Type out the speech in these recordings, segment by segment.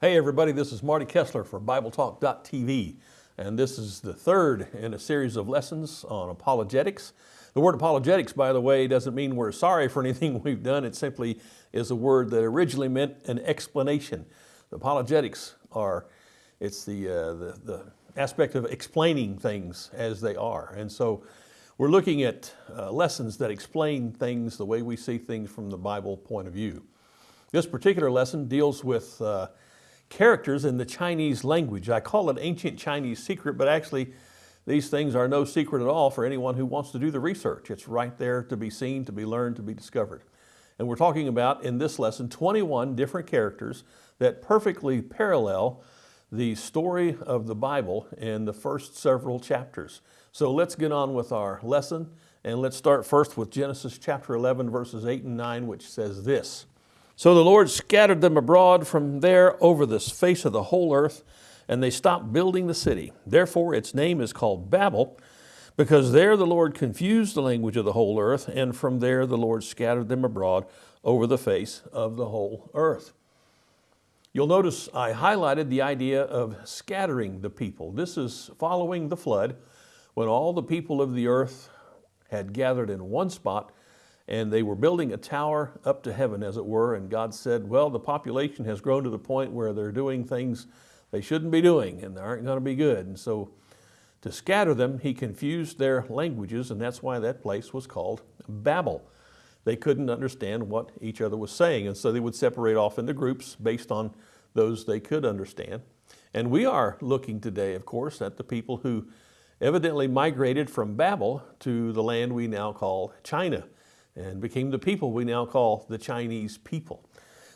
Hey everybody, this is Marty Kessler for BibleTalk.tv and this is the third in a series of lessons on apologetics. The word apologetics, by the way, doesn't mean we're sorry for anything we've done. It simply is a word that originally meant an explanation. The apologetics are, it's the, uh, the, the aspect of explaining things as they are. And so we're looking at uh, lessons that explain things the way we see things from the Bible point of view. This particular lesson deals with uh, characters in the Chinese language. I call it ancient Chinese secret, but actually these things are no secret at all for anyone who wants to do the research. It's right there to be seen, to be learned, to be discovered. And we're talking about, in this lesson, 21 different characters that perfectly parallel the story of the Bible in the first several chapters. So let's get on with our lesson and let's start first with Genesis chapter 11 verses 8 and 9 which says this. So the Lord scattered them abroad from there over the face of the whole earth, and they stopped building the city. Therefore its name is called Babel, because there the Lord confused the language of the whole earth, and from there the Lord scattered them abroad over the face of the whole earth. You'll notice I highlighted the idea of scattering the people. This is following the flood, when all the people of the earth had gathered in one spot and they were building a tower up to heaven, as it were, and God said, well, the population has grown to the point where they're doing things they shouldn't be doing, and they aren't going to be good. And so to scatter them, he confused their languages, and that's why that place was called Babel. They couldn't understand what each other was saying, and so they would separate off into groups based on those they could understand. And we are looking today, of course, at the people who evidently migrated from Babel to the land we now call China and became the people we now call the Chinese people.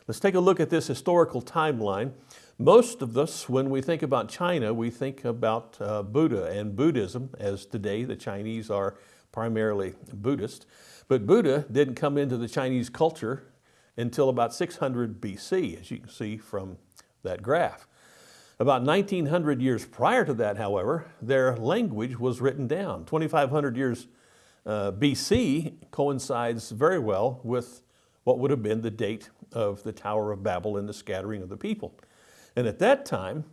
Let's take a look at this historical timeline. Most of us, when we think about China, we think about uh, Buddha and Buddhism, as today the Chinese are primarily Buddhist. But Buddha didn't come into the Chinese culture until about 600 BC, as you can see from that graph. About 1900 years prior to that, however, their language was written down. 2500 years uh, BC coincides very well with what would have been the date of the Tower of Babel and the scattering of the people. And at that time,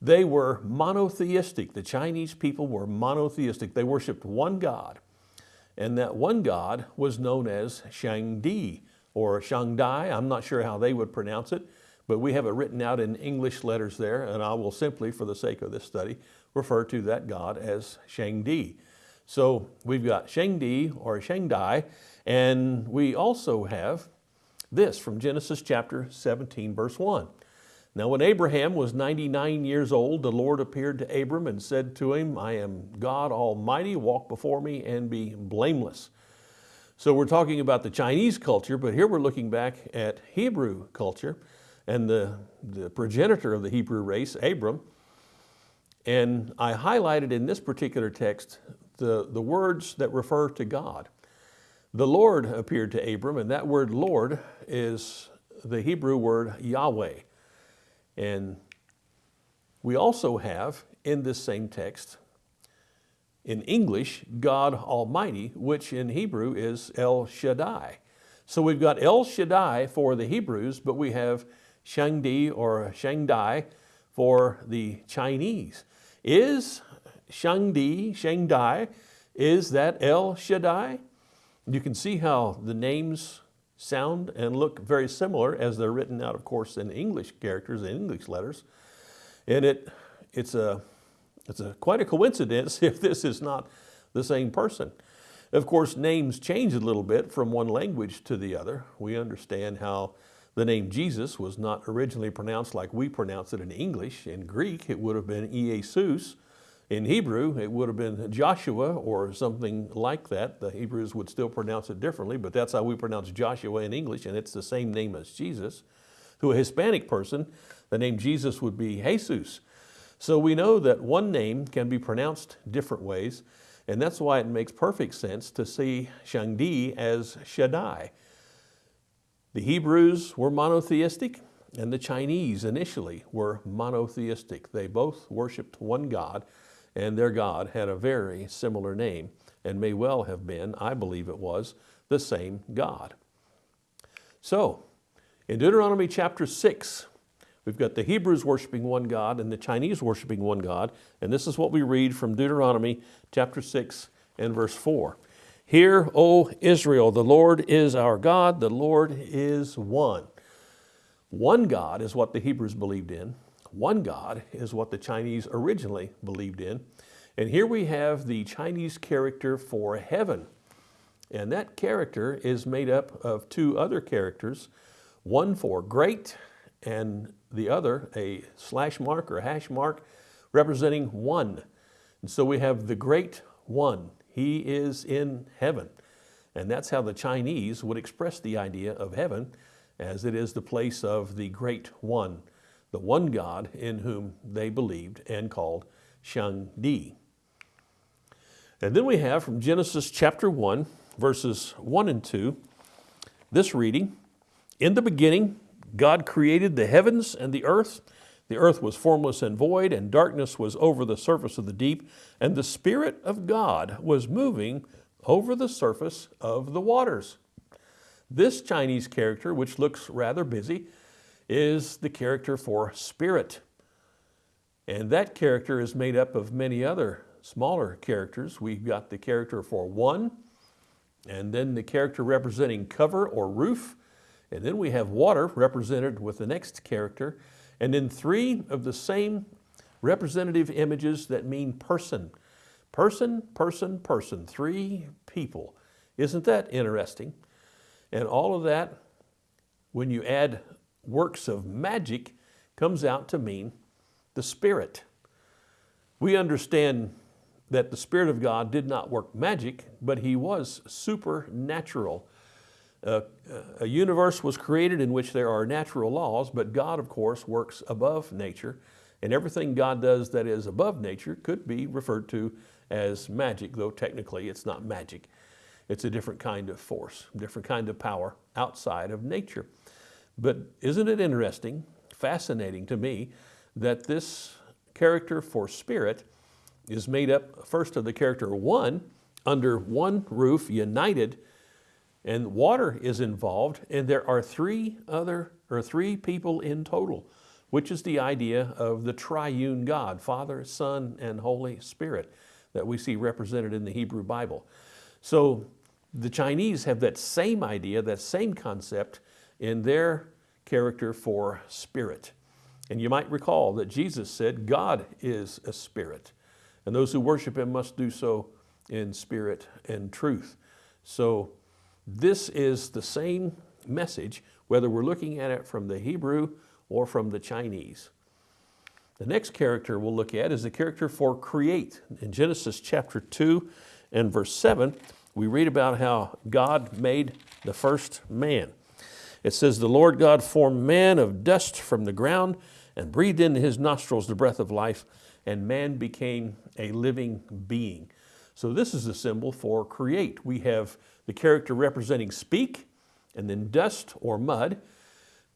they were monotheistic. The Chinese people were monotheistic. They worshiped one God. And that one God was known as Shangdi or Shangdai. I'm not sure how they would pronounce it, but we have it written out in English letters there, and I will simply, for the sake of this study, refer to that God as Shangdi. So we've got Shengdi or Shengdai, and we also have this from Genesis chapter 17, verse 1. Now when Abraham was 99 years old, the Lord appeared to Abram and said to him, I am God Almighty, walk before me and be blameless. So we're talking about the Chinese culture, but here we're looking back at Hebrew culture and the, the progenitor of the Hebrew race, Abram. And I highlighted in this particular text the, the words that refer to God. The Lord appeared to Abram, and that word Lord is the Hebrew word Yahweh. And we also have in this same text, in English, God Almighty, which in Hebrew is El Shaddai. So we've got El Shaddai for the Hebrews, but we have Shangdi or Shangdai for the Chinese. Is Shangdi, Shangdai, is that El Shaddai? You can see how the names sound and look very similar as they're written out, of course, in English characters and English letters. And it, it's, a, it's a, quite a coincidence if this is not the same person. Of course, names change a little bit from one language to the other. We understand how the name Jesus was not originally pronounced like we pronounce it in English. In Greek, it would have been Iesus, in Hebrew, it would have been Joshua or something like that. The Hebrews would still pronounce it differently, but that's how we pronounce Joshua in English, and it's the same name as Jesus. To a Hispanic person, the name Jesus would be Jesus. So we know that one name can be pronounced different ways, and that's why it makes perfect sense to see Shangdi as Shaddai. The Hebrews were monotheistic, and the Chinese initially were monotheistic. They both worshiped one God, and their God had a very similar name and may well have been, I believe it was, the same God. So, in Deuteronomy chapter 6, We've got the Hebrews worshiping one God and the Chinese worshiping one God. And this is what we read from Deuteronomy chapter 6 and verse 4. Hear, O Israel, the Lord is our God, the Lord is one. One God is what the Hebrews believed in. One God is what the Chinese originally believed in. And here we have the Chinese character for heaven. And that character is made up of two other characters, one for great and the other a slash mark or hash mark representing one. And so we have the great one. He is in heaven. And that's how the Chinese would express the idea of heaven as it is the place of the great one, the one God in whom they believed and called Shang Di. And then we have from Genesis chapter 1, verses 1 and 2, this reading, In the beginning, God created the heavens and the earth. The earth was formless and void, and darkness was over the surface of the deep, and the Spirit of God was moving over the surface of the waters. This Chinese character, which looks rather busy, is the character for spirit. And that character is made up of many other smaller characters. We've got the character for one, and then the character representing cover or roof, and then we have water represented with the next character, and then three of the same representative images that mean person. Person, person, person, three people. Isn't that interesting? And all of that, when you add works of magic, comes out to mean the Spirit. We understand that the Spirit of God did not work magic, but He was supernatural. A universe was created in which there are natural laws, but God, of course, works above nature. And everything God does that is above nature could be referred to as magic, though technically it's not magic. It's a different kind of force, different kind of power outside of nature. But isn't it interesting, fascinating to me, that this character for spirit is made up first of the character one, under one roof, united, and water is involved, and there are three other, or three people in total, which is the idea of the triune God, Father, Son, and Holy Spirit that we see represented in the Hebrew Bible. So the Chinese have that same idea, that same concept in their character for spirit. And you might recall that Jesus said, God is a spirit, and those who worship Him must do so in spirit and truth. So this is the same message, whether we're looking at it from the Hebrew or from the Chinese. The next character we'll look at is the character for create. In Genesis chapter 2 and verse 7, we read about how God made the first man. It says, The Lord God formed man of dust from the ground and breathed into his nostrils the breath of life, and man became a living being. So this is the symbol for create. We have the character representing speak, and then dust or mud,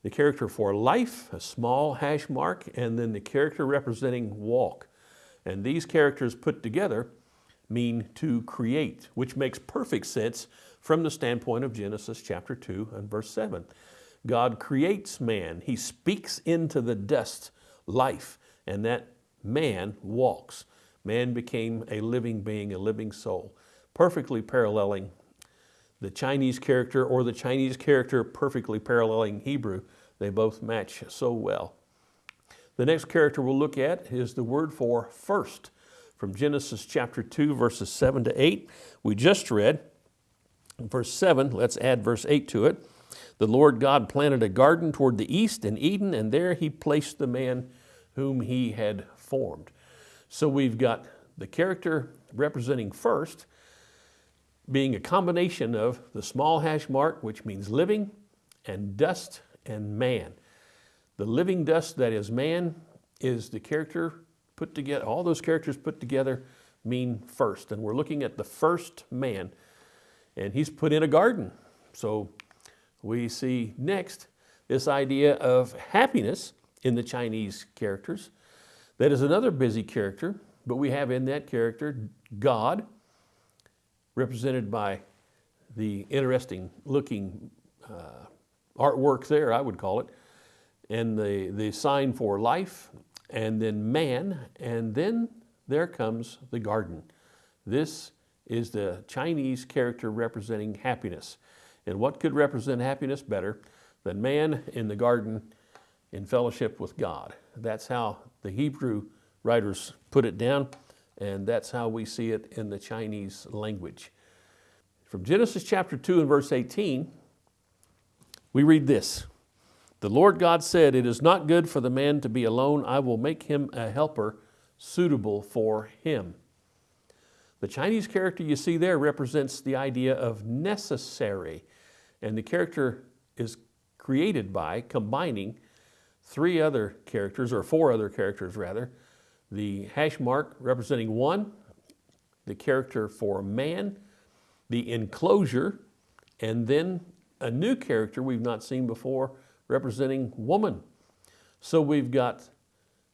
the character for life, a small hash mark, and then the character representing walk. And these characters put together mean to create, which makes perfect sense from the standpoint of Genesis chapter 2 and verse 7. God creates man. He speaks into the dust life, and that man walks. Man became a living being, a living soul, perfectly paralleling the Chinese character or the Chinese character perfectly paralleling Hebrew. They both match so well. The next character we'll look at is the word for first from Genesis chapter 2, verses 7 to 8. We just read verse 7, let's add verse 8 to it. The Lord God planted a garden toward the east in Eden, and there he placed the man whom he had formed. So we've got the character representing first, being a combination of the small hash mark, which means living, and dust and man. The living dust that is man is the character put together, all those characters put together mean first. And we're looking at the first man, and he's put in a garden. So we see next this idea of happiness in the Chinese characters. That is another busy character, but we have in that character God, represented by the interesting looking uh, artwork there, I would call it. and the, the sign for life, and then man, and then there comes the garden. This is the Chinese character representing happiness. And what could represent happiness better than man in the garden in fellowship with God? That's how the Hebrew writers put it down, and that's how we see it in the Chinese language. From Genesis chapter 2 and verse 18, we read this. The Lord God said, It is not good for the man to be alone. I will make him a helper suitable for him. The Chinese character you see there represents the idea of necessary. And the character is created by combining three other characters, or four other characters rather. The hash mark representing one, the character for man, the enclosure, and then a new character we've not seen before representing woman. So we've got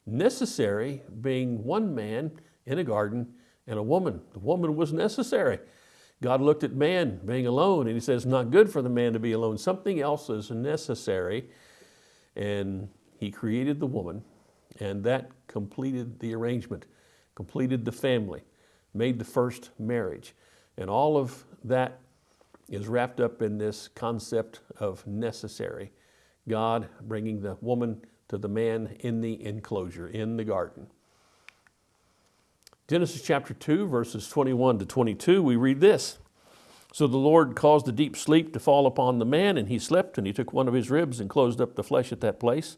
necessary being one man in a garden and a woman. The woman was necessary. God looked at man being alone and he says, not good for the man to be alone. Something else is necessary. And he created the woman and that completed the arrangement, completed the family, made the first marriage. And all of that is wrapped up in this concept of necessary. God bringing the woman to the man in the enclosure, in the garden. Genesis chapter 2, verses 21 to 22, we read this. So the Lord caused a deep sleep to fall upon the man, and he slept, and he took one of his ribs and closed up the flesh at that place.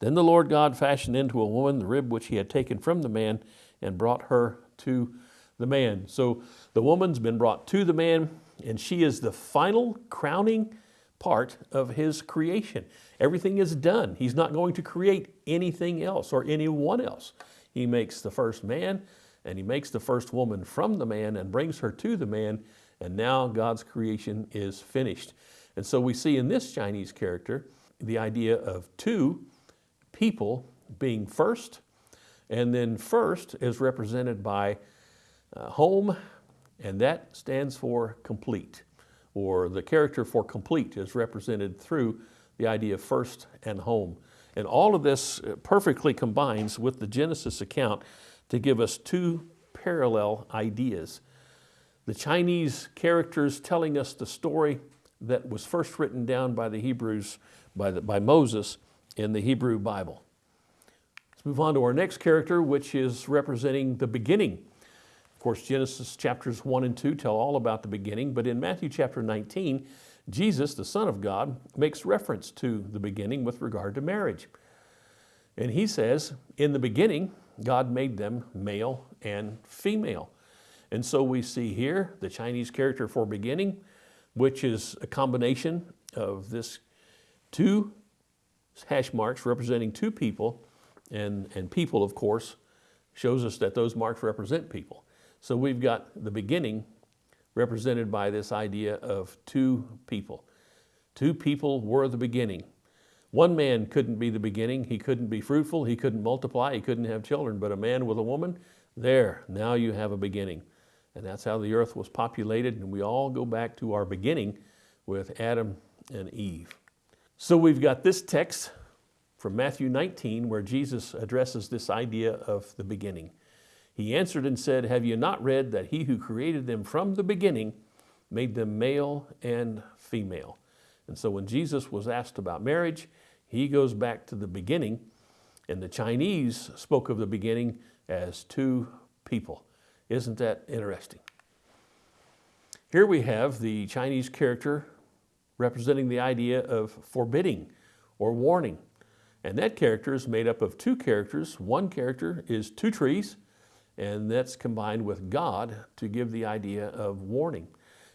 Then the Lord God fashioned into a woman the rib which he had taken from the man and brought her to the man. So the woman's been brought to the man, and she is the final crowning part of his creation. Everything is done. He's not going to create anything else or anyone else. He makes the first man and he makes the first woman from the man and brings her to the man and now God's creation is finished. And so we see in this Chinese character the idea of two people being first and then first is represented by uh, home and that stands for complete or the character for complete is represented through the idea of first and home. And all of this uh, perfectly combines with the Genesis account to give us two parallel ideas. The Chinese characters telling us the story that was first written down by the Hebrews, by, the, by Moses in the Hebrew Bible. Let's move on to our next character, which is representing the beginning of course, Genesis chapters 1 and 2 tell all about the beginning, but in Matthew chapter 19, Jesus, the Son of God, makes reference to the beginning with regard to marriage. And he says, in the beginning, God made them male and female. And so we see here the Chinese character for beginning, which is a combination of this two hash marks representing two people, and, and people, of course, shows us that those marks represent people. So we've got the beginning represented by this idea of two people. Two people were the beginning. One man couldn't be the beginning. He couldn't be fruitful. He couldn't multiply. He couldn't have children. But a man with a woman, there, now you have a beginning. And that's how the earth was populated. And we all go back to our beginning with Adam and Eve. So we've got this text from Matthew 19 where Jesus addresses this idea of the beginning. He answered and said, Have you not read that he who created them from the beginning made them male and female? And so when Jesus was asked about marriage, he goes back to the beginning, and the Chinese spoke of the beginning as two people. Isn't that interesting? Here we have the Chinese character representing the idea of forbidding or warning. And that character is made up of two characters. One character is two trees, and that's combined with God to give the idea of warning.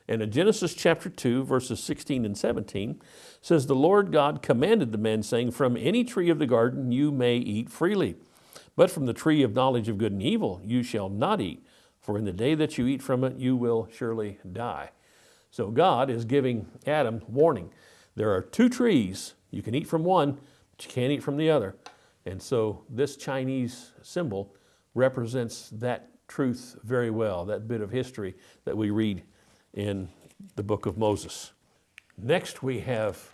And in Genesis chapter 2, verses 16 and 17, says, The Lord God commanded the man, saying, From any tree of the garden you may eat freely, but from the tree of knowledge of good and evil you shall not eat, for in the day that you eat from it you will surely die. So God is giving Adam warning. There are two trees, you can eat from one, but you can't eat from the other. And so this Chinese symbol represents that truth very well, that bit of history that we read in the book of Moses. Next we have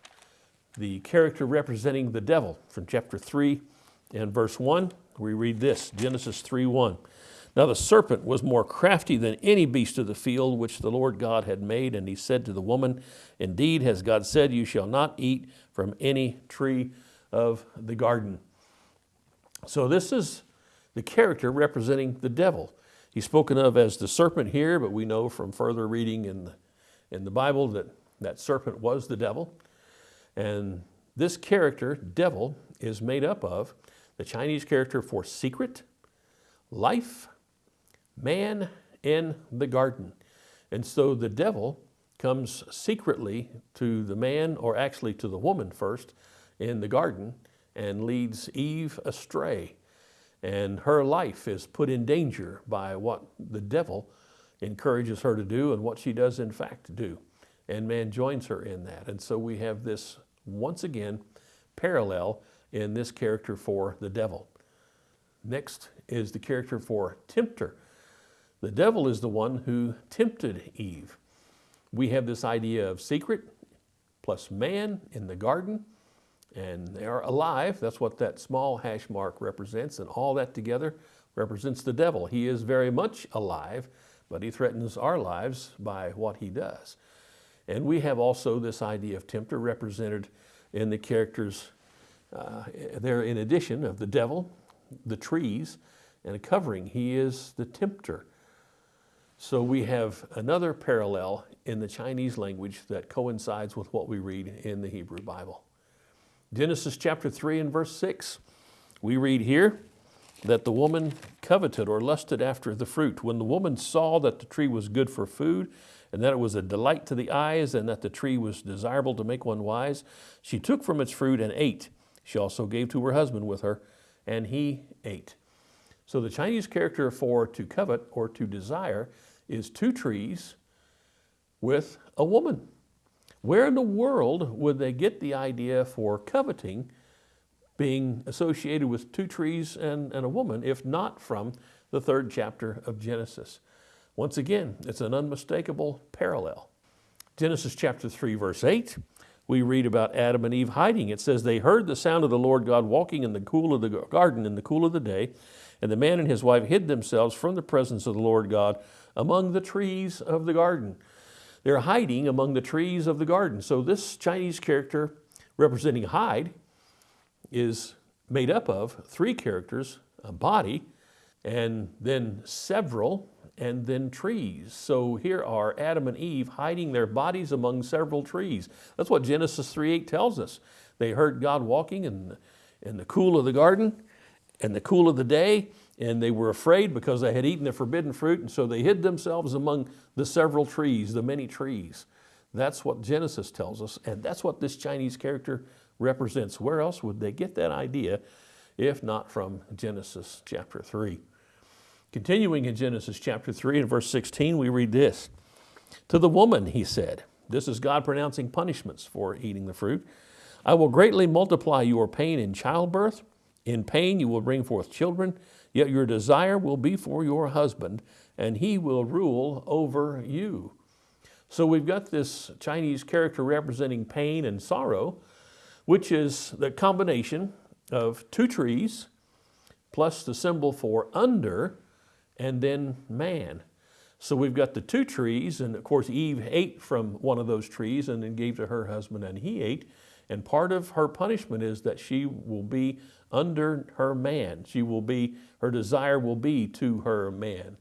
the character representing the devil from chapter 3 and verse 1. We read this Genesis 3 1. Now the serpent was more crafty than any beast of the field which the Lord God had made, and he said to the woman, Indeed, has God said, You shall not eat from any tree of the garden. So this is the character representing the devil. He's spoken of as the serpent here, but we know from further reading in the, in the Bible that that serpent was the devil. And this character, devil, is made up of the Chinese character for secret, life, man, in the garden. And so the devil comes secretly to the man, or actually to the woman first, in the garden and leads Eve astray. And her life is put in danger by what the devil encourages her to do and what she does in fact do. And man joins her in that. And so we have this, once again, parallel in this character for the devil. Next is the character for tempter. The devil is the one who tempted Eve. We have this idea of secret plus man in the garden, and they are alive. That's what that small hash mark represents, and all that together represents the devil. He is very much alive, but he threatens our lives by what he does. And we have also this idea of tempter represented in the characters uh, there in addition of the devil, the trees, and a covering. He is the tempter. So we have another parallel in the Chinese language that coincides with what we read in the Hebrew Bible. Genesis chapter 3 and verse 6, we read here that the woman coveted or lusted after the fruit. When the woman saw that the tree was good for food, and that it was a delight to the eyes, and that the tree was desirable to make one wise, she took from its fruit and ate. She also gave to her husband with her, and he ate. So the Chinese character for to covet or to desire is two trees with a woman. Where in the world would they get the idea for coveting being associated with two trees and, and a woman, if not from the third chapter of Genesis? Once again, it's an unmistakable parallel. Genesis chapter 3, verse 8, we read about Adam and Eve hiding. It says, They heard the sound of the Lord God walking in the cool of the garden in the cool of the day, and the man and his wife hid themselves from the presence of the Lord God among the trees of the garden. They're hiding among the trees of the garden. So this Chinese character representing hide is made up of three characters, a body, and then several, and then trees. So here are Adam and Eve hiding their bodies among several trees. That's what Genesis 3.8 tells us. They heard God walking in in the cool of the garden, in the cool of the day, and they were afraid because they had eaten the forbidden fruit, and so they hid themselves among the several trees, the many trees. That's what Genesis tells us, and that's what this Chinese character represents. Where else would they get that idea if not from Genesis chapter 3? Continuing in Genesis chapter 3 and verse 16, we read this To the woman, he said, this is God pronouncing punishments for eating the fruit. I will greatly multiply your pain in childbirth. In pain you will bring forth children. Yet your desire will be for your husband, and he will rule over you. So we've got this Chinese character representing pain and sorrow, which is the combination of two trees plus the symbol for under and then man. So we've got the two trees, and of course Eve ate from one of those trees and then gave to her husband and he ate. And part of her punishment is that she will be under her man. She will be, her desire will be to her man.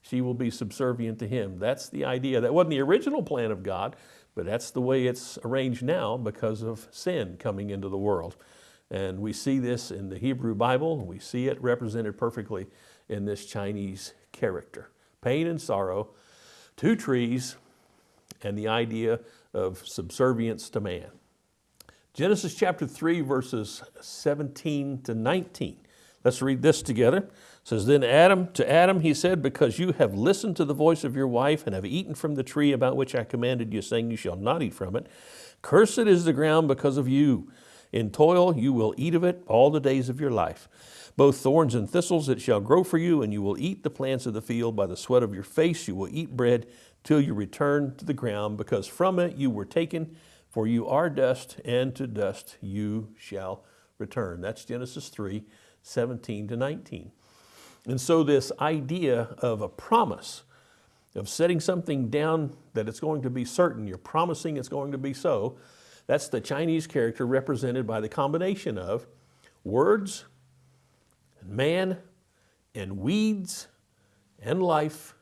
She will be subservient to him. That's the idea. That wasn't the original plan of God, but that's the way it's arranged now because of sin coming into the world. And we see this in the Hebrew Bible. We see it represented perfectly in this Chinese character. Pain and sorrow, two trees, and the idea of subservience to man. Genesis chapter 3, verses 17 to 19. Let's read this together. It says, Then Adam, to Adam he said, Because you have listened to the voice of your wife and have eaten from the tree about which I commanded you, saying, You shall not eat from it. Cursed is the ground because of you. In toil you will eat of it all the days of your life. Both thorns and thistles it shall grow for you, and you will eat the plants of the field. By the sweat of your face you will eat bread till you return to the ground, because from it you were taken For you are dust, and to dust you shall return. That's Genesis 3 17 to 19. And so, this idea of a promise, of setting something down that it's going to be certain, you're promising it's going to be so, that's the Chinese character represented by the combination of words, and man, and weeds, and life,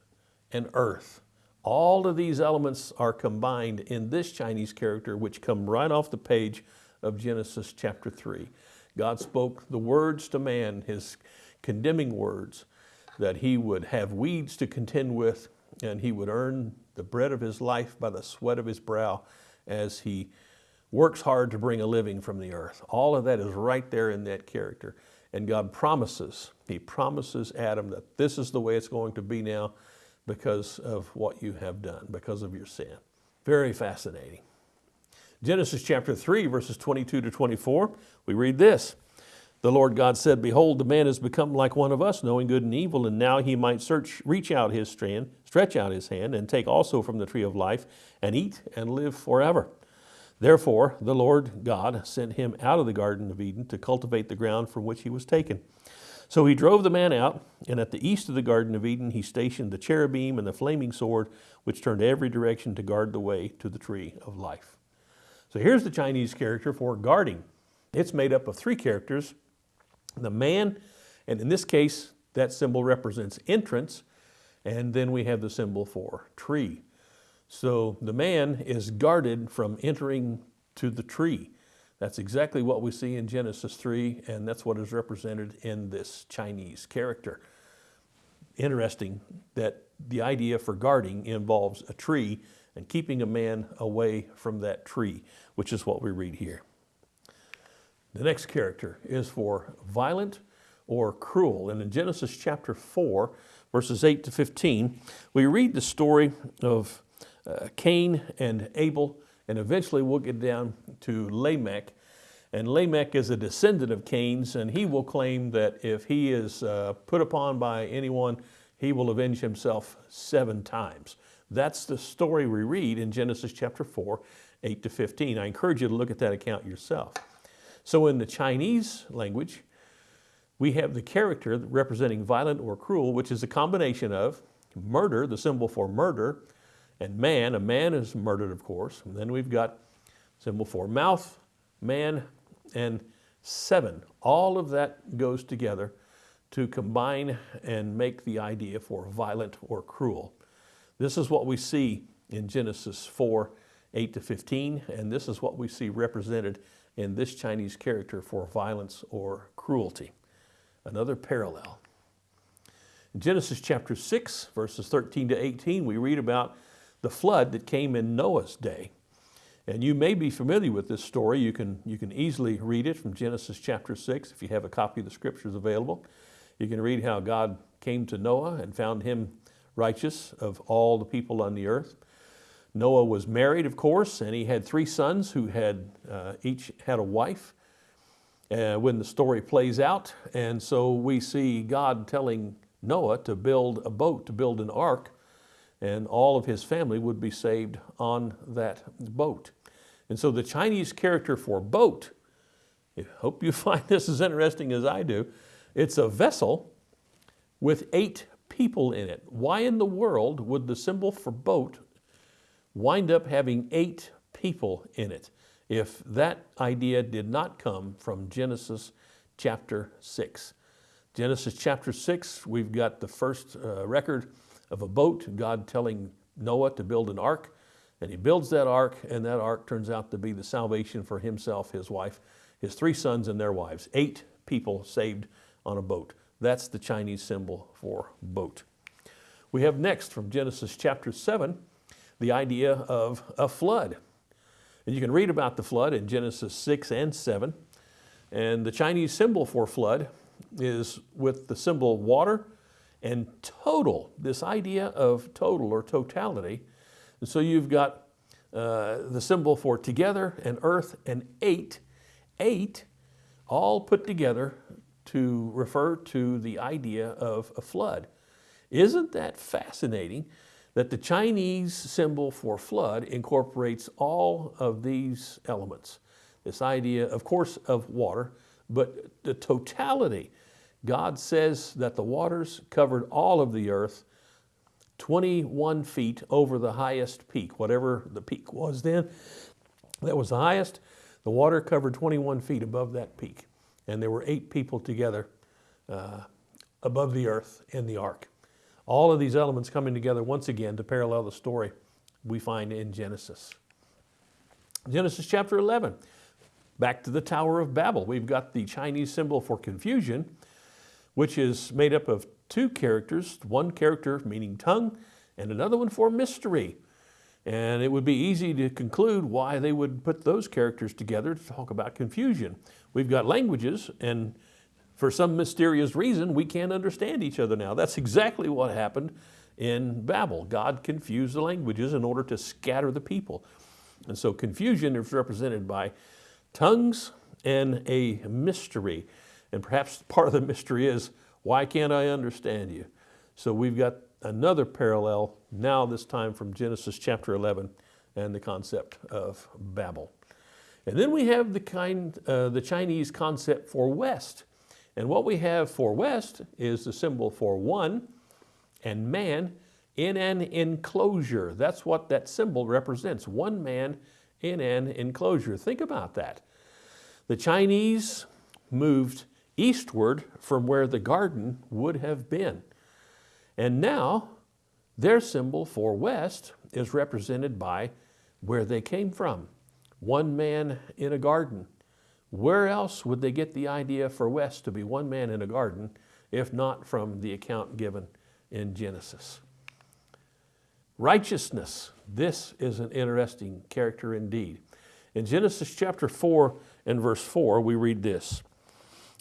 and earth. All of these elements are combined in this Chinese character, which come right off the page of Genesis chapter 3. God spoke the words to man, his condemning words, that he would have weeds to contend with and he would earn the bread of his life by the sweat of his brow as he works hard to bring a living from the earth. All of that is right there in that character. And God promises, He promises Adam that this is the way it's going to be now because of what you have done, because of your sin. Very fascinating. Genesis chapter 3, verses 22 to 24, we read this. The Lord God said, Behold, the man has become like one of us, knowing good and evil, and now he might search, reach out his strand, stretch out his hand, and take also from the tree of life, and eat and live forever. Therefore, the Lord God sent him out of the Garden of Eden to cultivate the ground from which he was taken. So he drove the man out, and at the east of the Garden of Eden he stationed the cherubim and the flaming sword, which turned every direction to guard the way to the tree of life. So here's the Chinese character for guarding. It's made up of three characters the man, and in this case, that symbol represents entrance, and then we have the symbol for tree. So the man is guarded from entering to the tree. That's exactly what we see in Genesis 3, and that's what is represented in this Chinese character. Interesting that the idea for guarding involves a tree and keeping a man away from that tree, which is what we read here. The next character is for violent or cruel. And in Genesis chapter 4, verses 8 to 15, we read the story of uh, Cain and Abel, and eventually we'll get down to Lamech. And Lamech is a descendant of Cain's, and he will claim that if he is uh, put upon by anyone, he will avenge himself seven times. That's the story we read in Genesis chapter 4, 8 to 15. I encourage you to look at that account yourself. So in the Chinese language, we have the character representing violent or cruel, which is a combination of murder, the symbol for murder, and man, a man is murdered, of course. And then we've got symbol for mouth, man, and seven. All of that goes together to combine and make the idea for violent or cruel. This is what we see in Genesis 4, 8 to 15, and this is what we see represented in this Chinese character for violence or cruelty. Another parallel. In Genesis chapter 6, verses 13 to 18, we read about the flood that came in Noah's day. And you may be familiar with this story. You can, you can easily read it from Genesis chapter 6 if you have a copy of the scriptures available. You can read how God came to Noah and found him righteous of all the people on the earth. Noah was married, of course, and he had three sons who had uh, each had a wife uh, when the story plays out. And so we see God telling Noah to build a boat, to build an ark and all of his family would be saved on that boat. And so the Chinese character for boat, I hope you find this as interesting as I do, it's a vessel with eight people in it. Why in the world would the symbol for boat wind up having eight people in it if that idea did not come from Genesis chapter 6? Genesis chapter 6, we've got the first uh, record of a boat, God telling Noah to build an ark. And he builds that ark, and that ark turns out to be the salvation for himself, his wife, his three sons, and their wives. Eight people saved on a boat. That's the Chinese symbol for boat. We have next from Genesis chapter 7 the idea of a flood. And you can read about the flood in Genesis 6 and 7. And the Chinese symbol for flood is with the symbol water and total, this idea of total or totality. And so you've got uh, the symbol for together and earth and eight, eight, all put together to refer to the idea of a flood. Isn't that fascinating that the Chinese symbol for flood incorporates all of these elements. This idea, of course, of water, but the totality. God says that the waters covered all of the earth 21 feet over the highest peak, whatever the peak was then. That was the highest. The water covered 21 feet above that peak. And there were eight people together uh, above the earth in the ark. All of these elements coming together once again to parallel the story we find in Genesis. Genesis chapter 11, back to the Tower of Babel. We've got the Chinese symbol for confusion, which is made up of two characters, one character meaning tongue and another one for mystery. And it would be easy to conclude why they would put those characters together to talk about confusion. We've got languages and for some mysterious reason, we can't understand each other now. That's exactly what happened in Babel. God confused the languages in order to scatter the people. And so confusion is represented by tongues and a mystery. And perhaps part of the mystery is, why can't I understand you? So we've got another parallel now this time from Genesis chapter 11 and the concept of Babel. And then we have the, kind, uh, the Chinese concept for West. And what we have for west is the symbol for one and man in an enclosure. That's what that symbol represents, one man in an enclosure. Think about that. The Chinese moved eastward from where the garden would have been. And now their symbol for west is represented by where they came from. One man in a garden. Where else would they get the idea for West to be one man in a garden if not from the account given in Genesis? Righteousness. This is an interesting character indeed. In Genesis chapter 4 and verse 4, we read this.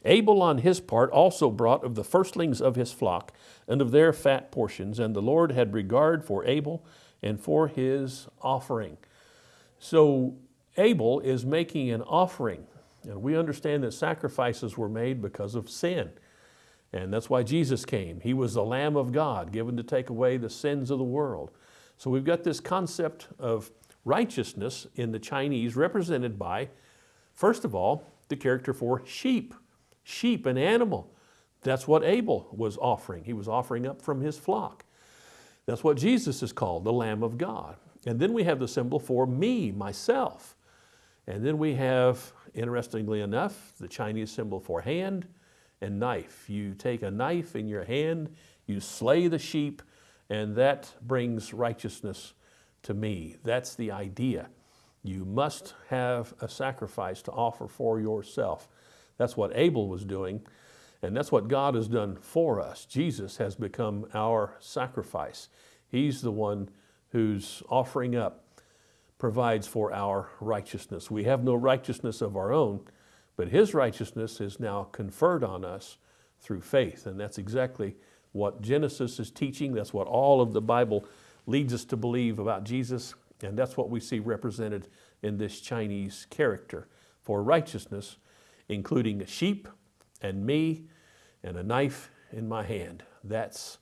Abel on his part also brought of the firstlings of his flock and of their fat portions, and the Lord had regard for Abel and for his offering. So Abel is making an offering and we understand that sacrifices were made because of sin. And that's why Jesus came. He was the Lamb of God given to take away the sins of the world. So we've got this concept of righteousness in the Chinese represented by, first of all, the character for sheep. Sheep, an animal. That's what Abel was offering. He was offering up from his flock. That's what Jesus is called, the Lamb of God. And then we have the symbol for me, myself. And then we have Interestingly enough, the Chinese symbol for hand and knife. You take a knife in your hand, you slay the sheep, and that brings righteousness to me. That's the idea. You must have a sacrifice to offer for yourself. That's what Abel was doing, and that's what God has done for us. Jesus has become our sacrifice. He's the one who's offering up provides for our righteousness. We have no righteousness of our own, but His righteousness is now conferred on us through faith. And that's exactly what Genesis is teaching. That's what all of the Bible leads us to believe about Jesus. And that's what we see represented in this Chinese character for righteousness, including a sheep and me and a knife in my hand. That's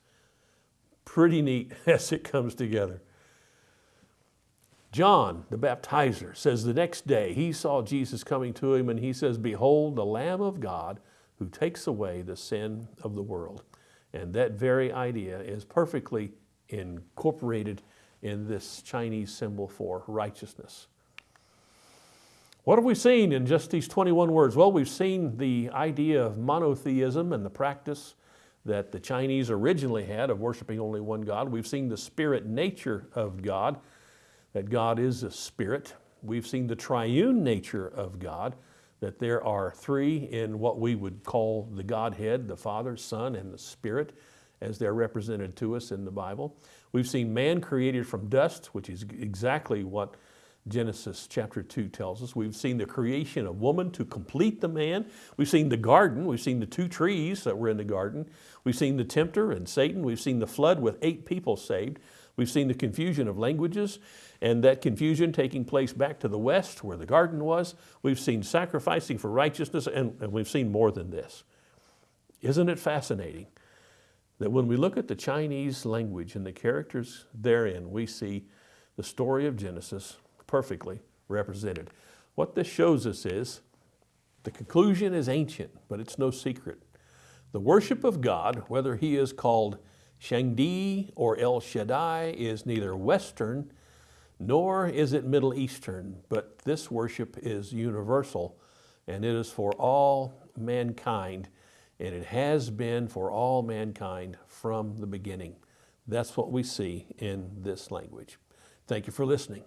pretty neat as it comes together. John, the baptizer, says the next day he saw Jesus coming to him and he says, Behold, the Lamb of God who takes away the sin of the world. And that very idea is perfectly incorporated in this Chinese symbol for righteousness. What have we seen in just these 21 words? Well, we've seen the idea of monotheism and the practice that the Chinese originally had of worshiping only one God. We've seen the spirit nature of God that God is a spirit. We've seen the triune nature of God, that there are three in what we would call the Godhead, the Father, Son, and the Spirit, as they're represented to us in the Bible. We've seen man created from dust, which is exactly what Genesis chapter 2 tells us. We've seen the creation of woman to complete the man. We've seen the garden. We've seen the two trees that were in the garden. We've seen the tempter and Satan. We've seen the flood with eight people saved. We've seen the confusion of languages and that confusion taking place back to the west where the garden was. We've seen sacrificing for righteousness and, and we've seen more than this. Isn't it fascinating that when we look at the Chinese language and the characters therein, we see the story of Genesis perfectly represented. What this shows us is the conclusion is ancient, but it's no secret. The worship of God, whether he is called Shangdi or El Shaddai, is neither Western nor is it Middle Eastern, but this worship is universal and it is for all mankind and it has been for all mankind from the beginning. That's what we see in this language. Thank you for listening.